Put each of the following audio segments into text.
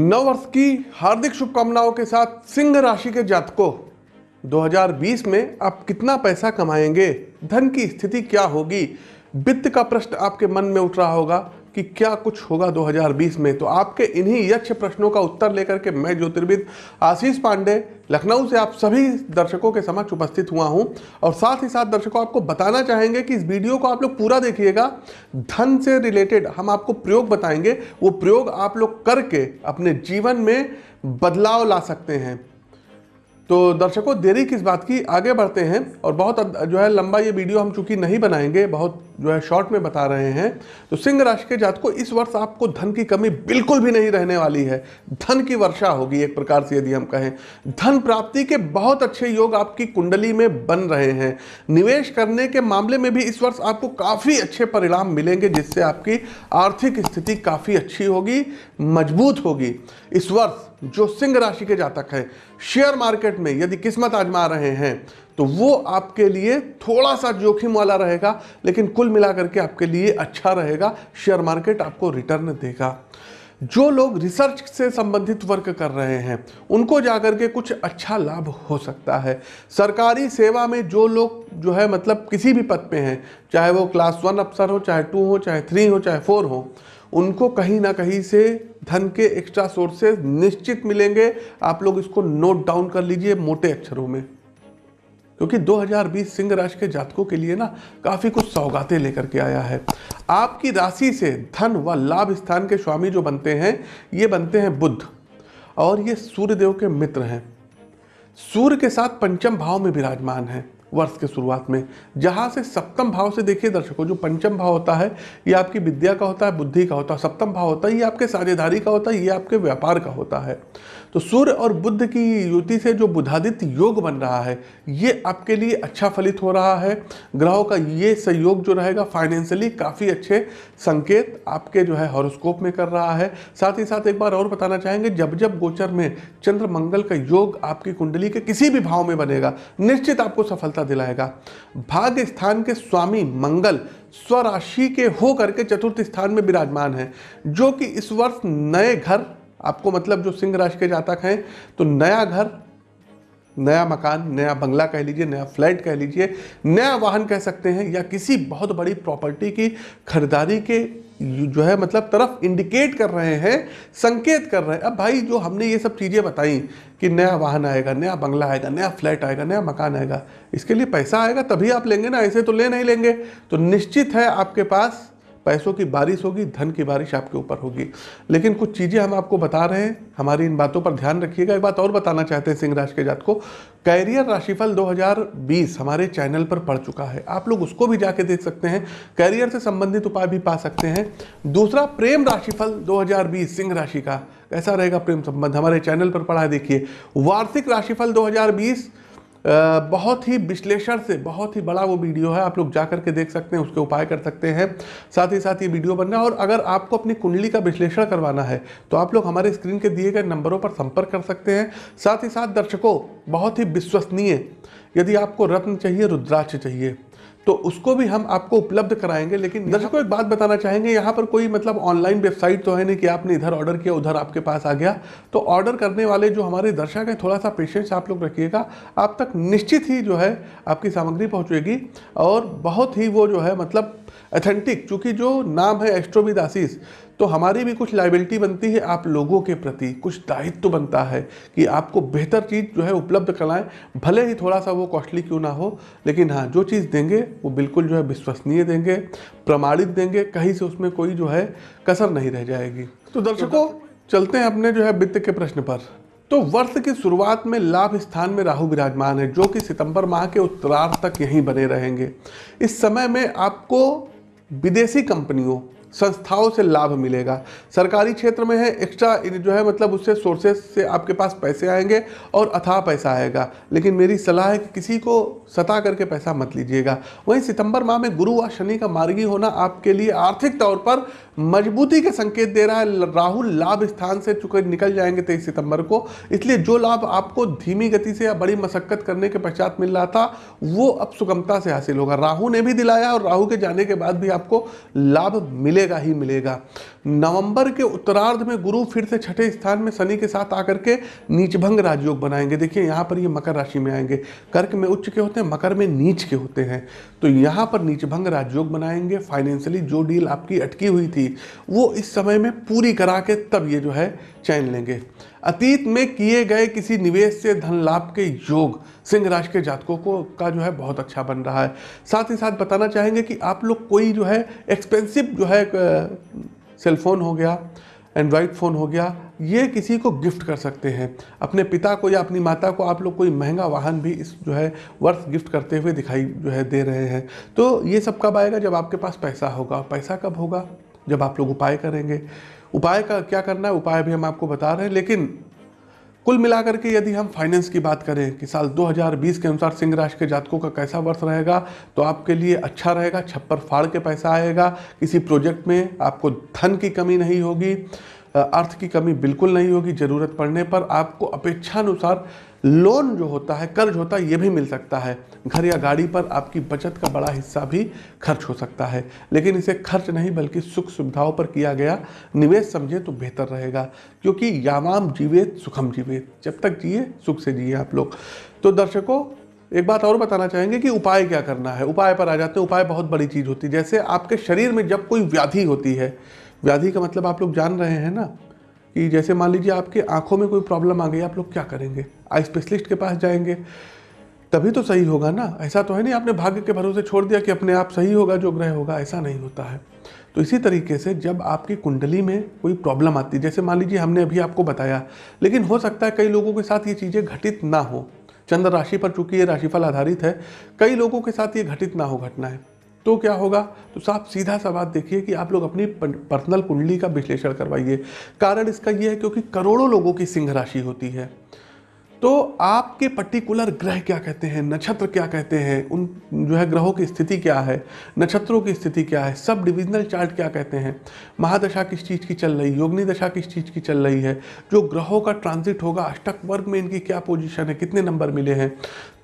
नववर्ष की हार्दिक शुभकामनाओं के साथ सिंह राशि के जातकों 2020 में आप कितना पैसा कमाएँगे? धन की स्थिति क्या होगी? वित्त का प्रश्न आपके मन में उठ रहा होगा। कि क्या कुछ होगा 2020 में? तो आपके इन्हीं यक्ष प्रश्नों का उत्तर लेकर के मैं ज्योतिर्विद आशीष पांडे, लखनऊ से आप सभी दर्शकों के समक्ष उपस्थित हुआ हूँ। और साथ ही साथ दर्शकों, आपको बताना चाहेंगे कि इस वीडियो को आप लोग पूरा देखिएगा। धन से रिलेटेड हम आपको प्रयोग बताएँगे। वो प्रयोग आप लोग करके अपने जीवन में बदलाव ला सकते हैं। तो दर्शकों, देरी किस बात की? आगे बढ़ते हैं और बहुत जो है लंबा ये वीडियो हम चूँकि नहीं बनाएँगे, बहुत जो है शॉर्ट में बता रहे हैं तो सिंह राशि के जात को इस वर्ष आपको धन की कमी बिल्कुल भी नहीं रहने वाली है। धन की वर्षा होगी एक प्रकार से यदि हम कहें। धन प्राप्ति के बहुत अच्छे योग आपकी कुंडली में बन रहे हैं। निवेश करने के मामले में भी इस वर्ष आपको काफ़ी अच्छे परिणाम मिलेंगे, जिससे आपकी आर्थिक स्थिति काफ़ी अच्छी होगी, मज़बूत होगी। इस वर्ष जो सिंह राशि के जातक हैं शेयर मार्केट में यदि किस्मत आजमा रहे हैं तो वो आपके लिए थोड़ा सा जोखिम वाला रहेगा, लेकिन कुल मिलाकर के आपके लिए अच्छा रहेगा, शेयर मार्केट आपको रिटर्न देगा। जो लोग रिसर्च से संबंधित वर्क कर रहे हैं, उनको जाकर के कुछ अच्छा लाभ हो सकता है। सरकारी सेवा में जो लोग जो है मतलब किसी भी पद पे हैं, चाहे वो क्लास वन अफसर हो, चाहे टू हो, चाहे थ्री हो, चाहे फोर हो, उनको कहीं ना कहीं से धन के एक्स्ट्रा सोर्सेज निश्चित मिलेंगे। आप लोग इसको नोट डाउन कर लीजिए मोटे अक्षरों में। क्योंकि 2020 सिंह राशि के जातकों के लिए ना काफ़ी कुछ सौगातें लेकर के आया है। आपकी राशि से धन व लाभ स्थान के स्वामी जो बनते हैं, ये बनते हैं बुद्ध। और ये सूर्य देव के मित्र हैं। सूर्य के साथ पंचम भाव में विराजमान है वर्ष के शुरुआत में। जहाँ से सप्तम भाव से देखिए दर्शकों, जो पंचम भाव होता है, ये आपकी विद्या का होता है, बुद्धि का होता है। सप्तम भाव होता है, ये आपके साझेदारी का होता है, ये आपके व्यापार का होता है। तो सूर्य और बुद्ध की युति से जो बुधादित्य योग बन रहा है, ये आपके लिए अच्छा फलित हो रहा है। ग्रहों का ये सहयोग जो रहेगा फाइनेंशियली काफ़ी अच्छे संकेत आपके जो है हॉरोस्कोप में कर रहा है। साथ ही साथ एक बार और बताना चाहेंगे, जब जब गोचर में चंद्र मंगल का योग आपकी कुंडली के किसी भी भाव में बनेगा, निश्चित आपको सफलता दिलाएगा। भाग्य स्थान के स्वामी मंगल स्वराशि के हो करके चतुर्थ स्थान में विराजमान है, जो कि इस वर्ष नए घर आपको मतलब जो सिंह राशि के जातक हैं तो नया घर, नया मकान, नया बंगला कह लीजिए, नया फ्लैट कह लीजिए, नया वाहन कह सकते हैं, या किसी बहुत बड़ी प्रॉपर्टी की खरीदारी के जो है मतलब तरफ़ इंडिकेट कर रहे हैं, संकेत कर रहे हैं। अब भाई, जो हमने ये सब चीज़ें बताई कि नया वाहन आएगा, नया बंगला आएगा, नया फ्लैट आएगा, नया मकान आएगा, इसके लिए पैसा आएगा, तभी आप लेंगे ना, ऐसे तो ले नहीं लेंगे। तो निश्चित है आपके पास पैसों की बारिश होगी, धन की बारिश आपके ऊपर होगी। लेकिन कुछ चीज़ें हम आपको बता रहे हैं, हमारी इन बातों पर ध्यान रखिएगा। एक बात और बताना चाहते हैं सिंह राशि के जात को। कैरियर राशिफल 2020 हमारे चैनल पर पड़ चुका है। आप लोग उसको भी जाके देख सकते हैं। कैरियर से संबंधित उपाय भी पा सकते हैं। दूसरा, प्रेम राशिफल 2020 सिंह राशि का। कैसा रहेगा प्रेम संबंध? हमारे चैनल पर पढ़ा देखिए। वार्षिक राशिफल 2020 बहुत ही विश्लेषण से बहुत ही बड़ा वो वीडियो है, आप लोग जा करके देख सकते हैं, उसके उपाय कर सकते हैं। साथ ही साथ ये वीडियो बनना और अगर आपको अपनी कुंडली का विश्लेषण करवाना है तो आप लोग हमारे स्क्रीन के दिए गए नंबरों पर संपर्क कर सकते हैं। साथ ही साथ दर्शकों, बहुत ही विश्वसनीय, यदि आपको रत्न चाहिए, रुद्राक्ष चाहिए तो उसको भी हम आपको उपलब्ध कराएँगे लेकिन दर्शकों एक बात बताना चाहेंगे यहाँ पर कोई मतलब ऑनलाइन वेबसाइट तो है नहीं कि आपने इधर ऑर्डर किया उधर आपके पास आ गया। तो ऑर्डर करने वाले जो हमारे दर्शक हैं थोड़ा सा पेशेंस आप लोग रखिएगा। आप तक निश्चित ही जो है आपकी सामग्री पहुँचेगी और बहुत ही वो जो है मतलब अथेंटिक चूँकि जो नाम है एस्ट्रोविद आशीष तो हमारी भी कुछ लाइबिलिटी बनती है आप लोगों के प्रति, कुछ दायित्व तो बनता है कि आपको बेहतर चीज़ जो है उपलब्ध कराएँ, भले ही थोड़ा सा वो कॉस्टली क्यों ना हो, लेकिन हाँ जो चीज़ देंगे, वो बिल्कुल जो है विश्वसनीय देंगे, प्रमाणित देंगे, कहीं से उसमें कोई जो है कसर नहीं रह जाएगी। तो दर्शकों, चलते हैं अपने जो है वित्त के प्रश्न पर। तो वर्ष की शुरुआत में लाभ स्थान में राहु विराजमान है, जो कि सितंबर माह के उत्तरार्ध तक यहीं बने रहेंगे। इस समय में आपको विदेशी कंपनियों संस्थाओं से लाभ मिलेगा। सरकारी क्षेत्र में है एक्स्ट्रा जो है मतलब उससे सोर्सेस से आपके पास पैसे आएँगे और अथाह पैसा आएगा। लेकिन मेरी सलाह है कि किसी को सता करके पैसा मत लीजिएगा। वहीं सितंबर माह में गुरु व शनि का मार्गी होना आपके लिए आर्थिक तौर पर मजबूती के संकेत दे रहा है। राहुल लाभ स्थान से चुके, निकल जाएँगे तेईस सितंबर को। इसलिए जो लाभ आपको धीमी गति से या बड़ी मशक्कत करने के पश्चात मिल रहा था, वो अब सुगमता से हासिल होगा। राहु ने भी दिलाया और राहु के जाने के बाद भी आपको लाभ मिले मिलेगा ही मिलेगा। नवंबर के उत्तरार्ध में गुरु फिर से छठे स्थान में शनि के साथ आकर के नीचभंग राजयोग बनाएँगे। देखिए, यहाँ पर ये मकर राशि में आएँगे। कर्क में उच्च के होते हैं, मकर में नीच के होते हैं। तो यहाँ पर नीचभंग राजयोग बनाएँगे। फाइनेंशियली जो डील आपकी अटकी हुई थी, वो इस समय में पूरी करा के तब ये जो है चैन लेंगे। अतीत में किए गए किसी निवेश से धन लाभ के योग सिंह राशि के जातकों को का जो है बहुत अच्छा बन रहा है। साथ ही साथ बताना चाहेंगे कि आप लोग कोई जो है एक्सपेंसिव जो है सेलफोन हो गया एंड्रॉयड फ़ोन हो गया, ये किसी को गिफ्ट कर सकते हैं। अपने पिता को या अपनी माता को आप लोग कोई महँगा वाहन भी इस जो है वर्ष गिफ्ट करते हुए दिखाई जो है दे रहे हैं। तो ये सब कब आएगा? जब आपके पास पैसा होगा। पैसा कब होगा? जब आप लोग उपाय करेंगे। उपाय का क्या करना है, उपाय भी हम आपको बता रहे हैं, लेकिन कुल मिलाकर के यदि हम फाइनेंस की बात करें कि साल 2020 के अनुसार सिंह राशि के जातकों का कैसा वर्ष रहेगा तो आपके लिए अच्छा रहेगा, छप्पर फाड़ के पैसा आएगा, किसी प्रोजेक्ट में आपको धन की कमी नहीं होगी अर्थ की कमी बिल्कुल नहीं होगी, ज़रूरत पड़ने पर आपको अपेक्षानुसार लोन जो होता है, कर्ज होता है, ये भी मिल सकता है। घर या गाड़ी पर आपकी बचत का बड़ा हिस्सा भी खर्च हो सकता है। लेकिन इसे खर्च नहीं, बल्कि सुख सुविधाओं पर किया गया निवेश समझे तो बेहतर रहेगा, क्योंकि यामाम जीवेत सुखम जीवेत जब तक जिए, सुख से जिए आप लोग। तो दर्शकों, एक बात और बताना चाहेंगे कि उपाय क्या करना है? उपाय पर आ जाते हैं। उपाय बहुत बड़ी चीज़ होती है। जैसे आपके शरीर में जब कोई व्याधि होती है, व्याधि का मतलब आप लोग जान रहे हैं ना? कि जैसे मान लीजिए आपके आँखों में कोई प्रॉब्लम आ गई, आप लोग क्या करेंगे? आई स्पेशलिस्ट के पास जाएँगे। तभी तो सही होगा ना? ऐसा तो है नहीं, आपने भाग्य के भरोसे छोड़ दिया कि अपने आप सही होगा, जो ग्रह होगा, ऐसा नहीं होता है। तो इसी तरीके से जब आपकी कुंडली में कोई प्रॉब्लम आती है जैसे मान लीजिए हमने अभी आपको बताया, लेकिन हो सकता है कई लोगों के साथ ये चीज़ें घटित ना हो। चंद्र राशि पर चूँकि ये राशिफल आधारित है, कई लोगों के साथ ये घटित ना हो घटनाएँ। तो क्या होगा? तो साफ़ सीधा सा बात देखिए कि आप लोग अपनी पर्सनल कुंडली का विश्लेषण करवाइए। कारण इसका ये है क्योंकि करोड़ों लोगों की सिंह राशि होती है। तो आपके पर्टिकुलर ग्रह क्या कहते हैं? नक्षत्र क्या कहते हैं? उन जो है, ग्रहों की स्थिति क्या है? नक्षत्रों की स्थिति क्या है? सब डिविजनल चार्ट क्या कहते हैं? महादशा किस चीज़ की चल रही? योगनी दशा किस चीज़ की चल रही है? जो ग्रहों का ट्रांजिट होगा, अष्टक वर्ग में इनकी क्या पोजीशन है? कितने नंबर मिले हैं?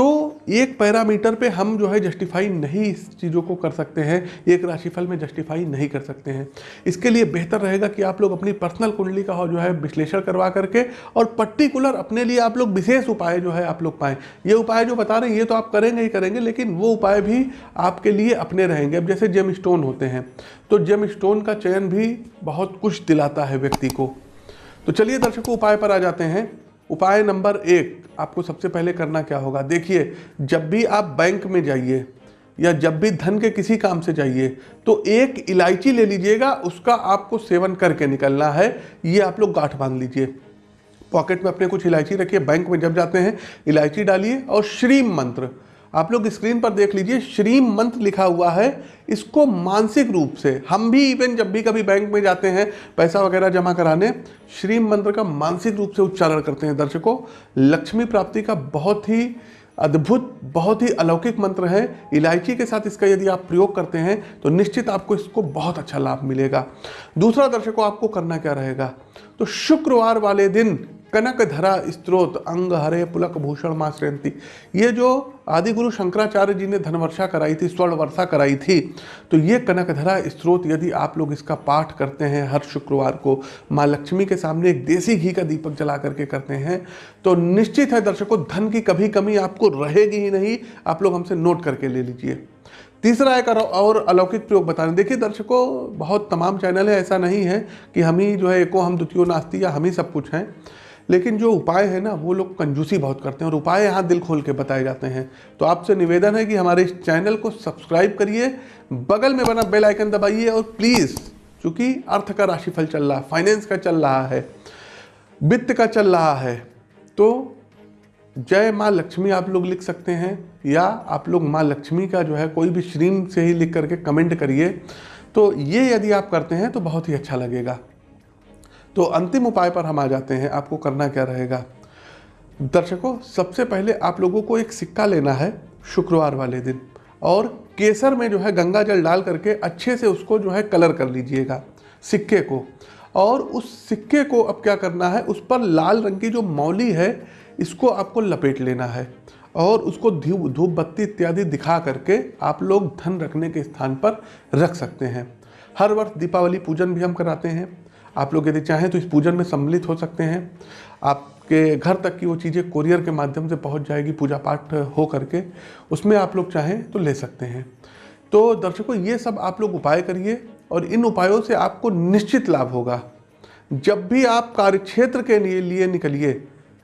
तो एक पैरामीटर पे हम जो है जस्टिफाई नहीं इस चीज़ों को कर सकते हैं, एक राशिफल में जस्टिफाई नहीं कर सकते हैं। इसके लिए बेहतर रहेगा कि आप लोग अपनी पर्सनल कुंडली का जो है विश्लेषण करवा करके और पर्टिकुलर अपने लिए आप लोग विशेष उपाय जो है आप लोग पाएँ। ये उपाय जो बता रहे हैं, ये तो आप करेंगे ही करेंगे, लेकिन वो उपाय भी आपके लिए अपने रहेंगे। अब जैसे जेम स्टोन होते हैं तो जेम स्टोन का चयन भी बहुत कुछ दिलाता है व्यक्ति को। तो चलिए दर्शकों, उपाय पर आ जाते हैं। उपाय नंबर एक, आपको सबसे पहले करना क्या होगा? देखिए, जब भी आप बैंक में जाइए या जब भी धन के किसी काम से जाइए तो एक इलायची ले लीजिएगा, उसका आपको सेवन करके निकलना है। ये आप लोग गांठ बाँध लीजिए। पॉकेट में अपने कुछ इलायची रखिए। बैंक में जब जाते हैं, इलायची डालिए और श्रीम मंत्र आप लोग स्क्रीन पर देख लीजिए श्रीम मंत्र लिखा हुआ है। इसको मानसिक रूप से, हम भी इवन जब भी कभी बैंक में जाते हैं, पैसा वगैरह जमा कराने श्रीम मंत्र का मानसिक रूप से उच्चारण करते हैं दर्शकों। लक्ष्मी प्राप्ति का बहुत ही अद्भुत, बहुत ही अलौकिक मंत्र है। इलायची के साथ इसका यदि आप प्रयोग करते हैं तो निश्चित आपको इसको बहुत अच्छा लाभ मिलेगा। दूसरा दर्शकों, आपको करना क्या रहेगा? तो शुक्रवार वाले दिन कनक धरा स्त्रोत, अंग हरे पुलक भूषण माँ श्रेंति ये जो आदि गुरु शंकराचार्य जी ने धनवर्षा कराई थी, स्वर्ण वर्षा कराई थी तो ये कनक धरा स्त्रोत यदि आप लोग इसका पाठ करते हैं हर शुक्रवार को, माँ लक्ष्मी के सामने एक देसी घी का दीपक जला करके करते हैं तो निश्चित है दर्शकों, धन की कभी कमी आपको रहेगी ही नहीं, आप लोग हमसे नोट करके ले लीजिए। तीसरा एक और अलौकिक प्रयोग बता रहे देखिए दर्शकों, बहुत तमाम चैनल है ऐसा नहीं है कि हम ही जो है एको, हम द्वितीय नास्ती या हम ही सब कुछ हैं। लेकिन जो उपाय है ना, वो लोग कंजूसी बहुत करते हैं और उपाय यहाँ दिल खोल के बताए जाते हैं। तो आपसे निवेदन है कि हमारे इस चैनल को सब्सक्राइब करिए, बगल में बना बेल आइकन दबाइए और प्लीज़, चूँकि अर्थ का राशिफल चल रहा है, फाइनेंस का चल रहा है, वित्त का चल रहा है तो जय माँ लक्ष्मी आप लोग लिख सकते हैं, या आप लोग माँ लक्ष्मी का जो है कोई भी श्रीम से ही लिख करके कमेंट करिए। तो ये यदि आप करते हैं तो बहुत ही अच्छा लगेगा। तो अंतिम उपाय पर हम आ जाते हैं। आपको करना क्या रहेगा? दर्शकों, सबसे पहले आप लोगों को एक सिक्का लेना है शुक्रवार वाले दिन और केसर में जो है गंगा जल डाल करके अच्छे से उसको जो है कलर कर लीजिएगा सिक्के को। और उस सिक्के को अब क्या करना है? उस पर लाल रंग की जो मौली है, इसको आपको लपेट लेना है और उसको धूप धूप बत्ती इत्यादि दिखा करके आप लोग धन रखने के स्थान पर रख सकते हैं। हर वर्ष दीपावली पूजन भी हम कराते हैं। आप लोग यदि चाहें तो इस पूजन में सम्मिलित हो सकते हैं। आपके घर तक की वो चीज़ें कोरियर के माध्यम से पहुँच जाएगी, पूजा पाठ हो करके। उसमें आप लोग चाहें तो ले सकते हैं। तो दर्शकों, ये सब आप लोग उपाय करिए और इन उपायों से आपको निश्चित लाभ होगा। जब भी आप कार्यक्षेत्र के लिए लिए निकलिए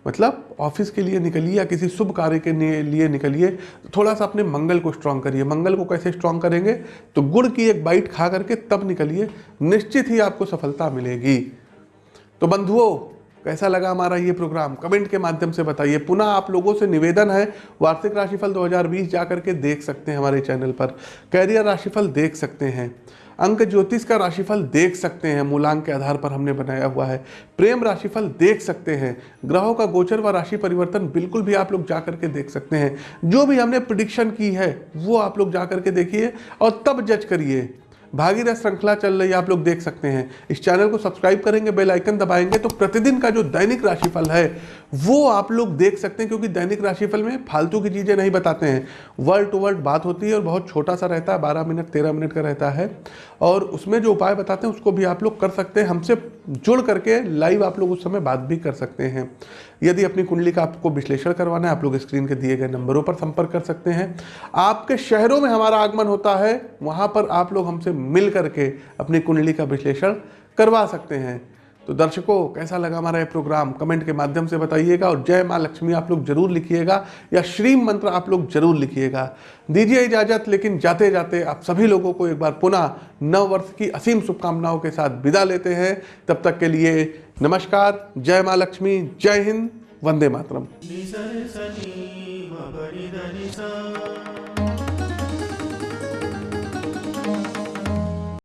मतलब ऑफ़िस के लिए निकलिए या किसी शुभ कार्य के लिए निकलिए, थोड़ा सा अपने मंगल को स्ट्रांग करिए। मंगल को कैसे स्ट्रांग करेंगे? तो गुड़ की एक बाइट खा करके तब निकलिए, निश्चित ही आपको सफलता मिलेगी। तो बंधुओं, कैसा लगा हमारा ये प्रोग्राम कमेंट के माध्यम से बताइए। पुनः आप लोगों से निवेदन है, वार्षिक राशिफल 2020 जा करके देख सकते हैं हमारे चैनल पर। कैरियर राशिफल देख सकते हैं। अंक ज्योतिष का राशिफल देख सकते हैं, मूलांक के आधार पर हमने बनाया हुआ है। प्रेम राशिफल देख सकते हैं, ग्रहों का गोचर व राशि परिवर्तन बिल्कुल भी आप लोग जा करके देख सकते हैं। जो भी हमने प्रिडिक्शन की है, वो आप लोग जा करके देखिए और तब जज करिए। भागीरथ श्रृंखला चल रही है, आप लोग देख सकते हैं। इस चैनल को सब्सक्राइब करेंगे, बेल आइकन दबाएँगे तो प्रतिदिन का जो दैनिक राशिफल है, वो आप लोग देख सकते हैं, क्योंकि दैनिक राशिफल में फालतू की चीज़ें नहीं बताते हैं। वर्ड टू वर्ड बात होती है और बहुत छोटा सा रहता है, बारह मिनट, तेरह मिनट का रहता है। और उसमें जो उपाय बताते हैं, उसको भी आप लोग कर सकते हैं। हमसे जुड़ करके लाइव आप लोग उस समय बात भी कर सकते हैं। यदि अपनी कुंडली का आपको विश्लेषण करवाना है, आप लोग स्क्रीन के दिए गए नंबरों पर संपर्क कर सकते हैं। आपके शहरों में हमारा आगमन होता है, वहाँ पर आप लोग हमसे मिल करके अपनी कुंडली का विश्लेषण करवा सकते हैं। तो दर्शकों, कैसा लगा हमारा ये प्रोग्राम कमेंट के माध्यम से बताइएगा और जय माँ लक्ष्मी, आप लोग ज़रूर लिखिएगा या श्री मंत्र आप लोग ज़रूर लिखिएगा। दीजिए इजाज़त, लेकिन जाते जाते आप सभी लोगों को एक बार पुनः नव वर्ष की असीम शुभकामनाओं के साथ विदा लेते हैं। तब तक के लिए नमस्कार, जय माँ लक्ष्मी, जय हिंद, वंदे मातरम।